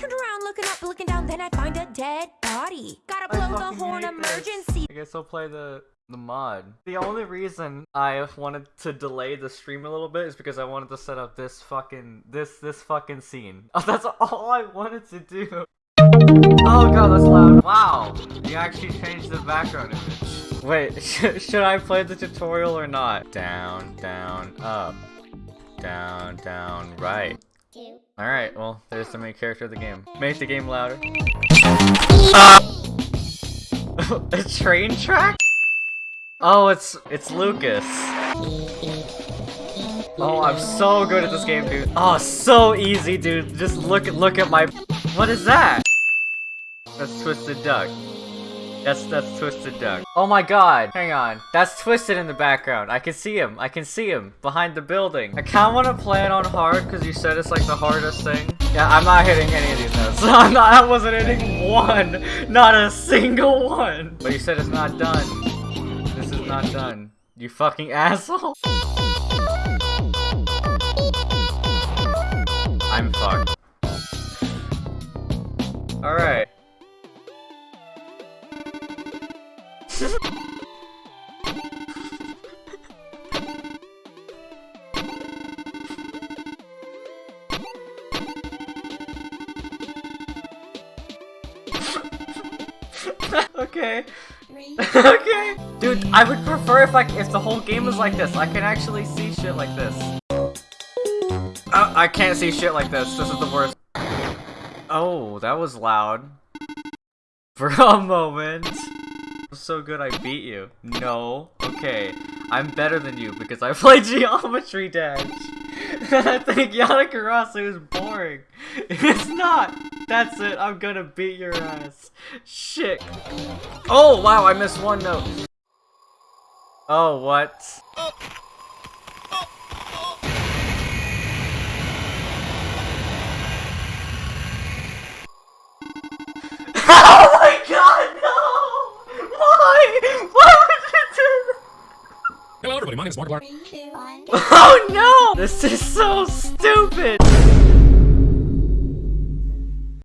Turned around, looking up, looking down, then I find a dead body. Gotta blow the horn, hate this. emergency. I guess I'll play the the mod. The only reason I wanted to delay the stream a little bit is because I wanted to set up this fucking this this fucking scene. Oh, that's all I wanted to do. Oh god, that's loud. Wow, you actually changed the background image. Wait, sh should I play the tutorial or not? Down, down, up, down, down, right. Alright, well, there's the main character of the game. Make the game louder. A train track? Oh, it's it's Lucas. Oh, I'm so good at this game, dude. Oh, so easy, dude. Just look look at my. What is that? That's Twisted Duck. That's that's Twisted Duck. Oh my God! Hang on. That's Twisted in the background. I can see him. I can see him behind the building. I kind of want to play it on hard because you said it's like the hardest thing. Yeah, I'm not hitting any of these notes. I'm not. I wasn't hitting one. Not a single one. But you said it's not done. This is not done. You fucking asshole. okay. okay. Dude, I would prefer if like if the whole game was like this. I can actually see shit like this. Uh, I can't see shit like this. This is the worst. Oh, that was loud. For a moment. So good I beat you. No. Okay. I'm better than you because I played Geometry Dash. I think Yanakarasu is boring. It's not. That's it. I'm gonna beat your ass. Shit. Oh, wow. I missed one note. Oh, what? Oh my god, no! Why? Why would you do that? Hello everybody, my name is Markiplier. Three, two, one. Oh no! This is so stupid!